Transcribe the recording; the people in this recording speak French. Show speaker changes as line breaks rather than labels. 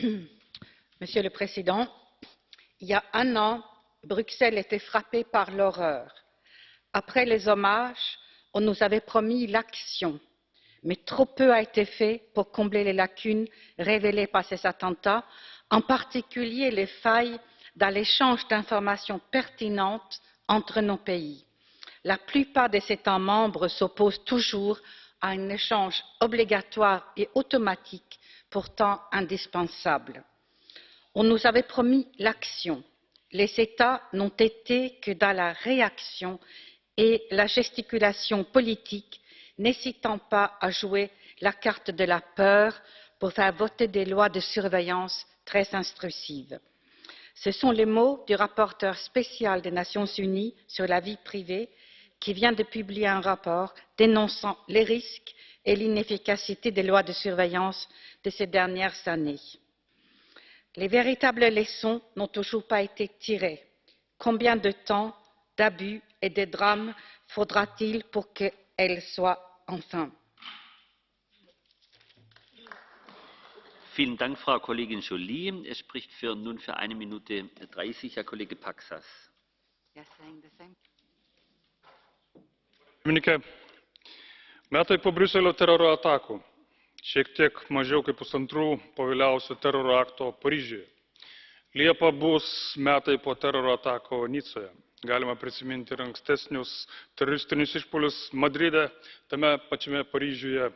monsieur le président il y a un an bruxelles était frappée par l'horreur. après les hommages on nous avait promis l'action mais trop peu a été fait pour combler les lacunes révélées par ces attentats en particulier les failles dans l'échange d'informations pertinentes entre nos pays. la plupart des états membres s'opposent toujours à un échange obligatoire et automatique pourtant indispensable. on nous avait promis l'action les états n'ont été que dans la réaction et la gesticulation politique n'hésitant pas à jouer la carte de la peur pour faire voter des lois de surveillance très intrusives. ce sont les mots du rapporteur spécial des nations unies sur la vie privée qui vient de publier un rapport dénonçant les risques et l'inefficacité des lois de surveillance de ces dernières années. les véritables leçons n'ont toujours pas été tirées. combien de temps d'abus et de drames faudra t il pour qu'elles soient enfin?
Vielen Dank, Frau Kollegin Joly. Es spricht für, nun für eine Minute 30 Herr Kollege Paxas.
Pirmininkė, metai po Briuselio teroro atakų, šiek tiek mažiau kaip pusantrų po vėliausio teroro akto Paryžiuje. Liepa bus metai po teroro atako Nicoje galima prisiminti ir ankstesnius teroristinius išpuolius madride tame pačiame paryžiuje